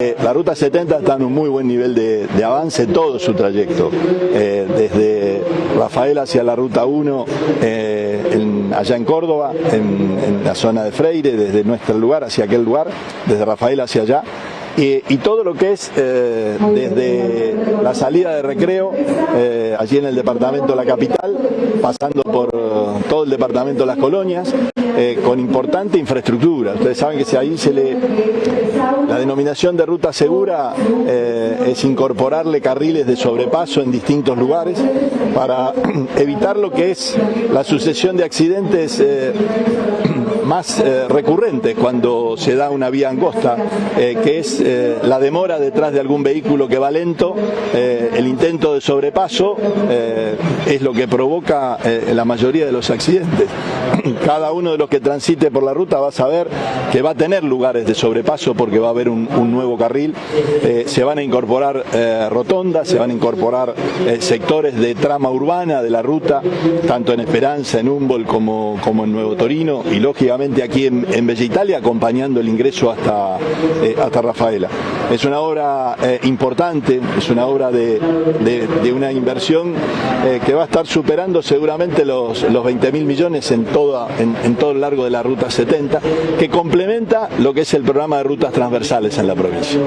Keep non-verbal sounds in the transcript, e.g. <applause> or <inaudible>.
Eh, La ruta 70 está en un muy buen nivel de, avance todo su trayecto, Eh, desde Rafael hacia la ruta 1, eh, allá en Córdoba, en, en la zona de Freire, desde nuestro lugar hacia aquel lugar, desde Rafael hacia allá. Y, todo lo que es eh, desde la salida de recreo, eh, allí en el departamento de la capital, pasando por eh, todo el departamento de las colonias, con importante infraestructura. Ustedes saben que si ahí se le la denominación de ruta segura es incorporarle carriles de sobrepaso en distintos lugares para <clears throat> evitar lo que es la sucesión de accidentes <clears throat> más recurrentes cuando se da una vía angosta, que es eh, la demora detrás de algún vehículo que va lento, eh, el intento sobrepaso eh, es lo que provoca eh, la mayoría de los accidentes. <clears throat> Cada uno de los que transite por la ruta va a saber que va a tener lugares de sobrepaso porque va a haber un, nuevo carril, Eh, se van a incorporar rotondas, se van a incorporar sectores de trama urbana de la ruta, tanto en Esperanza, en Humboldt como, como en Nuevo Torino y lógicamente aquí en, en Bella Italia acompañando el ingreso hasta, hasta Rafaela. Es una obra eh, importante, es una obra de, de- de una inversión eh, que va a estar superando seguramente los, los 20 mil millones en, toda, en, en todo el largo de la Ruta 70, que complementa lo que es el programa de rutas transversales en la provincia.